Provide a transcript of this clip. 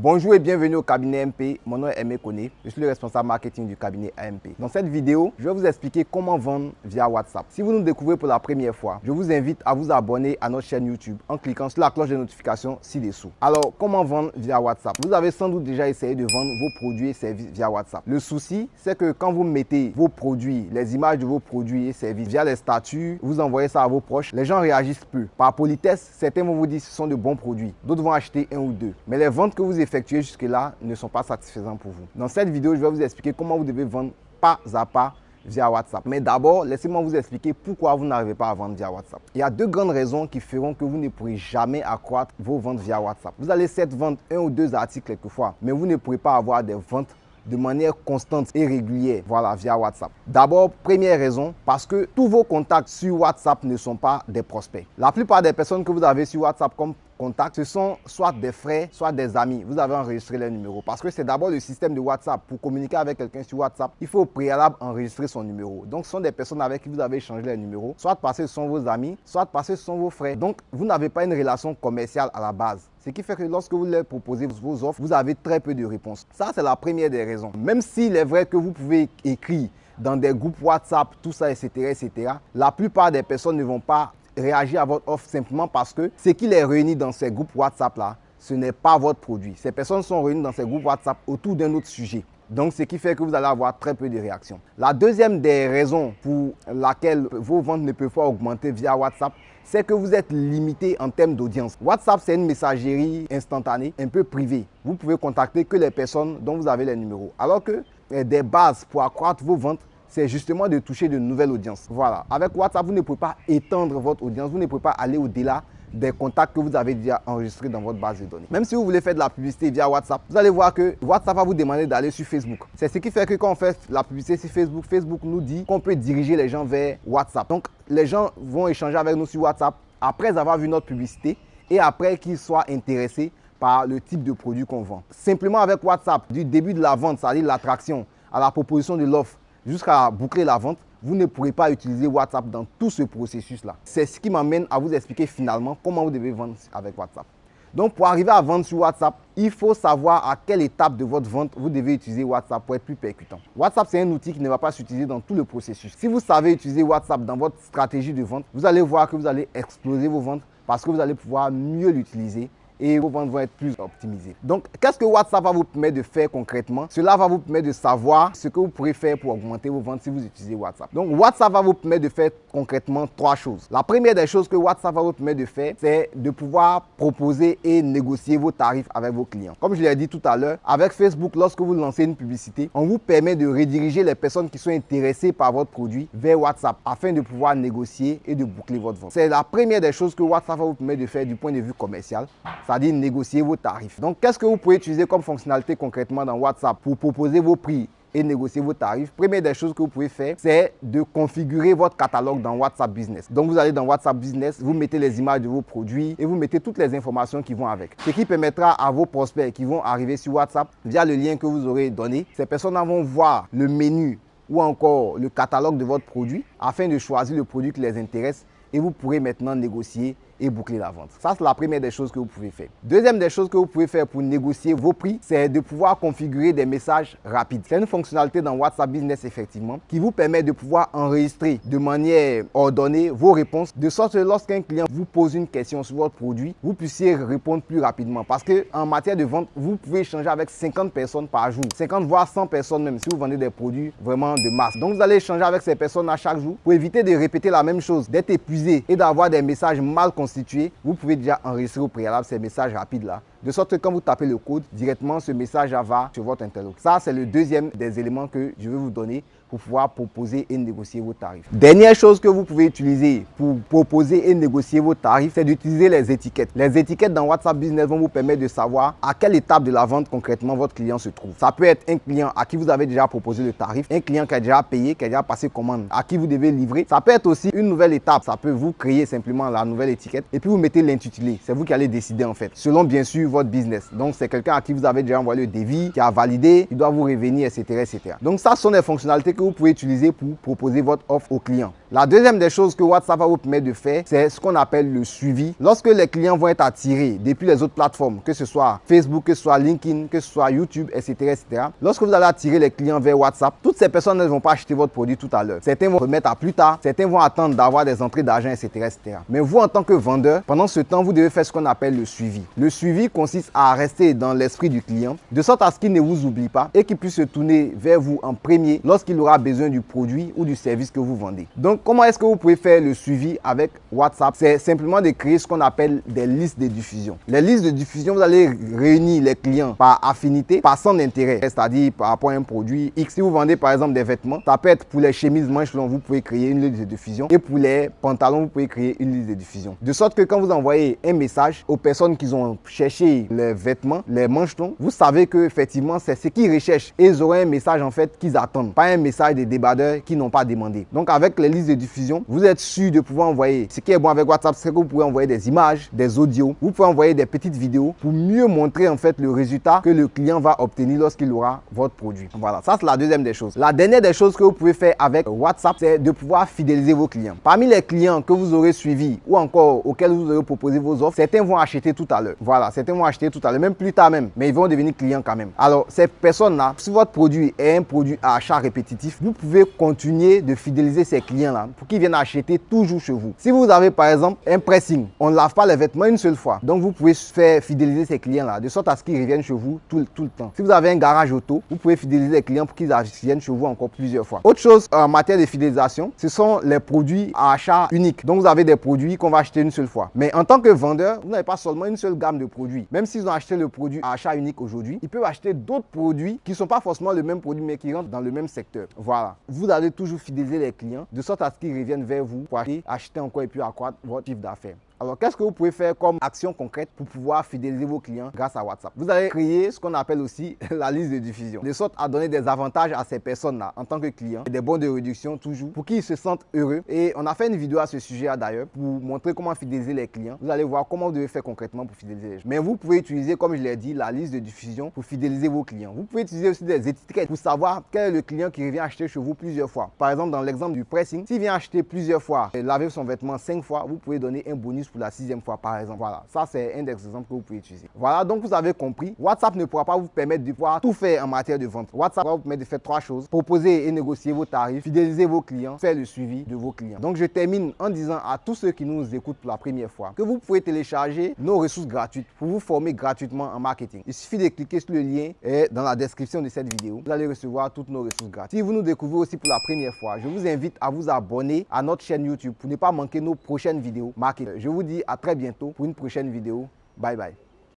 Bonjour et bienvenue au cabinet MP. Mon nom est Aimé Kone. Je suis le responsable marketing du cabinet AMP. Dans cette vidéo, je vais vous expliquer comment vendre via WhatsApp. Si vous nous découvrez pour la première fois, je vous invite à vous abonner à notre chaîne YouTube en cliquant sur la cloche de notification ci-dessous. Alors, comment vendre via WhatsApp? Vous avez sans doute déjà essayé de vendre vos produits et services via WhatsApp. Le souci, c'est que quand vous mettez vos produits, les images de vos produits et services via les statuts, vous envoyez ça à vos proches, les gens réagissent peu. Par politesse, certains vont vous dire que ce sont de bons produits, d'autres vont acheter un ou deux. Mais les ventes que vous effectués jusque-là ne sont pas satisfaisants pour vous. Dans cette vidéo, je vais vous expliquer comment vous devez vendre pas à pas via WhatsApp. Mais d'abord, laissez-moi vous expliquer pourquoi vous n'arrivez pas à vendre via WhatsApp. Il y a deux grandes raisons qui feront que vous ne pourrez jamais accroître vos ventes via WhatsApp. Vous allez certes vendre un ou deux articles quelquefois, mais vous ne pourrez pas avoir des ventes de manière constante et régulière, voilà, via WhatsApp. D'abord, première raison, parce que tous vos contacts sur WhatsApp ne sont pas des prospects. La plupart des personnes que vous avez sur WhatsApp comme ce sont soit des frères, soit des amis. Vous avez enregistré les numéros. Parce que c'est d'abord le système de WhatsApp. Pour communiquer avec quelqu'un sur WhatsApp, il faut au préalable enregistrer son numéro. Donc, ce sont des personnes avec qui vous avez échangé les numéros. Soit parce que ce sont vos amis, soit parce que ce sont vos frères. Donc, vous n'avez pas une relation commerciale à la base. Ce qui fait que lorsque vous leur proposez vos offres, vous avez très peu de réponses. Ça, c'est la première des raisons. Même s'il est vrai que vous pouvez écrire dans des groupes WhatsApp, tout ça, etc., etc., la plupart des personnes ne vont pas réagir à votre offre simplement parce que ce qui les réunit dans ces groupes WhatsApp-là, ce n'est pas votre produit. Ces personnes sont réunies dans ces groupes WhatsApp autour d'un autre sujet. Donc, ce qui fait que vous allez avoir très peu de réactions. La deuxième des raisons pour laquelle vos ventes ne peuvent pas augmenter via WhatsApp, c'est que vous êtes limité en termes d'audience. WhatsApp, c'est une messagerie instantanée, un peu privée. Vous pouvez contacter que les personnes dont vous avez les numéros. Alors que eh, des bases pour accroître vos ventes, c'est justement de toucher de nouvelles audiences. Voilà. Avec WhatsApp, vous ne pouvez pas étendre votre audience, vous ne pouvez pas aller au-delà des contacts que vous avez déjà enregistrés dans votre base de données. Même si vous voulez faire de la publicité via WhatsApp, vous allez voir que WhatsApp va vous demander d'aller sur Facebook. C'est ce qui fait que quand on fait la publicité sur Facebook, Facebook nous dit qu'on peut diriger les gens vers WhatsApp. Donc, les gens vont échanger avec nous sur WhatsApp après avoir vu notre publicité et après qu'ils soient intéressés par le type de produit qu'on vend. Simplement avec WhatsApp, du début de la vente, c'est-à-dire l'attraction, à la proposition de l'offre, jusqu'à boucler la vente, vous ne pourrez pas utiliser WhatsApp dans tout ce processus-là. C'est ce qui m'amène à vous expliquer finalement comment vous devez vendre avec WhatsApp. Donc, pour arriver à vendre sur WhatsApp, il faut savoir à quelle étape de votre vente vous devez utiliser WhatsApp pour être plus percutant. WhatsApp, c'est un outil qui ne va pas s'utiliser dans tout le processus. Si vous savez utiliser WhatsApp dans votre stratégie de vente, vous allez voir que vous allez exploser vos ventes parce que vous allez pouvoir mieux l'utiliser et vos ventes vont être plus optimisées. Donc, qu'est-ce que WhatsApp va vous permettre de faire concrètement? Cela va vous permettre de savoir ce que vous pourrez faire pour augmenter vos ventes si vous utilisez WhatsApp. Donc, WhatsApp va vous permettre de faire concrètement trois choses. La première des choses que WhatsApp va vous permettre de faire, c'est de pouvoir proposer et négocier vos tarifs avec vos clients. Comme je l'ai dit tout à l'heure, avec Facebook, lorsque vous lancez une publicité, on vous permet de rediriger les personnes qui sont intéressées par votre produit vers WhatsApp afin de pouvoir négocier et de boucler votre vente. C'est la première des choses que WhatsApp va vous permettre de faire du point de vue commercial c'est-à-dire négocier vos tarifs. Donc, qu'est-ce que vous pouvez utiliser comme fonctionnalité concrètement dans WhatsApp pour proposer vos prix et négocier vos tarifs, première des choses que vous pouvez faire, c'est de configurer votre catalogue dans WhatsApp Business. Donc, vous allez dans WhatsApp Business, vous mettez les images de vos produits et vous mettez toutes les informations qui vont avec. Ce qui permettra à vos prospects qui vont arriver sur WhatsApp via le lien que vous aurez donné, ces personnes vont voir le menu ou encore le catalogue de votre produit afin de choisir le produit qui les intéresse et vous pourrez maintenant négocier et boucler la vente. Ça, c'est la première des choses que vous pouvez faire. Deuxième des choses que vous pouvez faire pour négocier vos prix, c'est de pouvoir configurer des messages rapides. C'est une fonctionnalité dans WhatsApp Business, effectivement, qui vous permet de pouvoir enregistrer de manière ordonnée vos réponses, de sorte que lorsqu'un client vous pose une question sur votre produit, vous puissiez répondre plus rapidement. Parce que en matière de vente, vous pouvez échanger avec 50 personnes par jour, 50 voire 100 personnes même, si vous vendez des produits vraiment de masse. Donc, vous allez échanger avec ces personnes à chaque jour pour éviter de répéter la même chose, d'être épuisé et d'avoir des messages mal vous pouvez déjà enregistrer au préalable ces messages rapides-là de sorte que quand vous tapez le code, directement ce message va sur votre interlocuteur. Ça, c'est le deuxième des éléments que je vais vous donner pour pouvoir proposer et négocier vos tarifs. Dernière chose que vous pouvez utiliser pour proposer et négocier vos tarifs, c'est d'utiliser les étiquettes. Les étiquettes dans WhatsApp Business vont vous permettre de savoir à quelle étape de la vente concrètement votre client se trouve. Ça peut être un client à qui vous avez déjà proposé le tarif, un client qui a déjà payé, qui a déjà passé commande, à qui vous devez livrer. Ça peut être aussi une nouvelle étape. Ça peut vous créer simplement la nouvelle étiquette et puis vous mettez l'intitulé. C'est vous qui allez décider en fait, selon bien sûr votre business. Donc, c'est quelqu'un à qui vous avez déjà envoyé le devis, qui a validé, il doit vous revenir, etc., etc. Donc, ça sont des fonctionnalités que vous pouvez utiliser pour proposer votre offre au client. La deuxième des choses que WhatsApp va vous permettre de faire, c'est ce qu'on appelle le suivi. Lorsque les clients vont être attirés depuis les autres plateformes, que ce soit Facebook, que ce soit LinkedIn, que ce soit YouTube, etc., etc. Lorsque vous allez attirer les clients vers WhatsApp, toutes ces personnes ne vont pas acheter votre produit tout à l'heure. Certains vont remettre à plus tard, certains vont attendre d'avoir des entrées d'argent, etc., etc. Mais vous, en tant que vendeur, pendant ce temps, vous devez faire ce qu'on appelle le suivi. Le suivi consiste à rester dans l'esprit du client, de sorte à ce qu'il ne vous oublie pas et qu'il puisse se tourner vers vous en premier lorsqu'il aura besoin du produit ou du service que vous vendez. Donc, comment est-ce que vous pouvez faire le suivi avec WhatsApp? C'est simplement de créer ce qu'on appelle des listes de diffusion. Les listes de diffusion, vous allez réunir les clients par affinité, par son intérêt, c'est-à-dire par rapport à un produit X. Si vous vendez par exemple des vêtements, ça peut être pour les chemises manches longues, vous pouvez créer une liste de diffusion. Et pour les pantalons, vous pouvez créer une liste de diffusion. De sorte que quand vous envoyez un message aux personnes qui ont cherché les vêtements, les manches longues, vous savez que effectivement c'est ce qu'ils recherchent. Et ils auront un message en fait qu'ils attendent, pas un message des débardeurs qui n'ont pas demandé. Donc avec les listes diffusion, vous êtes sûr de pouvoir envoyer. Ce qui est bon avec WhatsApp, c'est que vous pouvez envoyer des images, des audios, vous pouvez envoyer des petites vidéos pour mieux montrer en fait le résultat que le client va obtenir lorsqu'il aura votre produit. Voilà, ça c'est la deuxième des choses. La dernière des choses que vous pouvez faire avec WhatsApp, c'est de pouvoir fidéliser vos clients. Parmi les clients que vous aurez suivis ou encore auxquels vous aurez proposé vos offres, certains vont acheter tout à l'heure. Voilà, certains vont acheter tout à l'heure, même plus tard même, mais ils vont devenir clients quand même. Alors, ces personnes-là, si votre produit est un produit à achat répétitif, vous pouvez continuer de fidéliser ces clients-là pour qu'ils viennent acheter toujours chez vous. Si vous avez par exemple un pressing, on ne lave pas les vêtements une seule fois. Donc, vous pouvez faire fidéliser ces clients-là de sorte à ce qu'ils reviennent chez vous tout, tout le temps. Si vous avez un garage auto, vous pouvez fidéliser les clients pour qu'ils viennent chez vous encore plusieurs fois. Autre chose en matière de fidélisation, ce sont les produits à achat unique. Donc, vous avez des produits qu'on va acheter une seule fois. Mais en tant que vendeur, vous n'avez pas seulement une seule gamme de produits. Même s'ils ont acheté le produit à achat unique aujourd'hui, ils peuvent acheter d'autres produits qui ne sont pas forcément le même produit, mais qui rentrent dans le même secteur. Voilà. Vous allez toujours fidéliser les clients de sorte à qu'ils reviennent vers vous pour acheter, acheter encore et puis accroître votre chiffre d'affaires. Alors, qu'est-ce que vous pouvez faire comme action concrète pour pouvoir fidéliser vos clients grâce à WhatsApp? Vous allez créer ce qu'on appelle aussi la liste de diffusion, de sorte à donner des avantages à ces personnes-là en tant que clients, des bons de réduction toujours, pour qu'ils se sentent heureux. Et on a fait une vidéo à ce sujet d'ailleurs pour montrer comment fidéliser les clients. Vous allez voir comment vous devez faire concrètement pour fidéliser les gens. Mais vous pouvez utiliser, comme je l'ai dit, la liste de diffusion pour fidéliser vos clients. Vous pouvez utiliser aussi des étiquettes pour savoir quel est le client qui revient acheter chez vous plusieurs fois. Par exemple, dans l'exemple du pressing, s'il vient acheter plusieurs fois et laver son vêtement cinq fois, vous pouvez donner un bonus pour la sixième fois par exemple. Voilà, ça c'est un des exemples que vous pouvez utiliser. Voilà, donc vous avez compris. WhatsApp ne pourra pas vous permettre de pouvoir tout faire en matière de vente. WhatsApp va vous permettre de faire trois choses. Proposer et négocier vos tarifs, fidéliser vos clients, faire le suivi de vos clients. Donc je termine en disant à tous ceux qui nous écoutent pour la première fois que vous pouvez télécharger nos ressources gratuites pour vous former gratuitement en marketing. Il suffit de cliquer sur le lien et dans la description de cette vidéo. Vous allez recevoir toutes nos ressources gratuites. Si vous nous découvrez aussi pour la première fois, je vous invite à vous abonner à notre chaîne YouTube pour ne pas manquer nos prochaines vidéos marketing. Je vous dis à très bientôt pour une prochaine vidéo. Bye bye.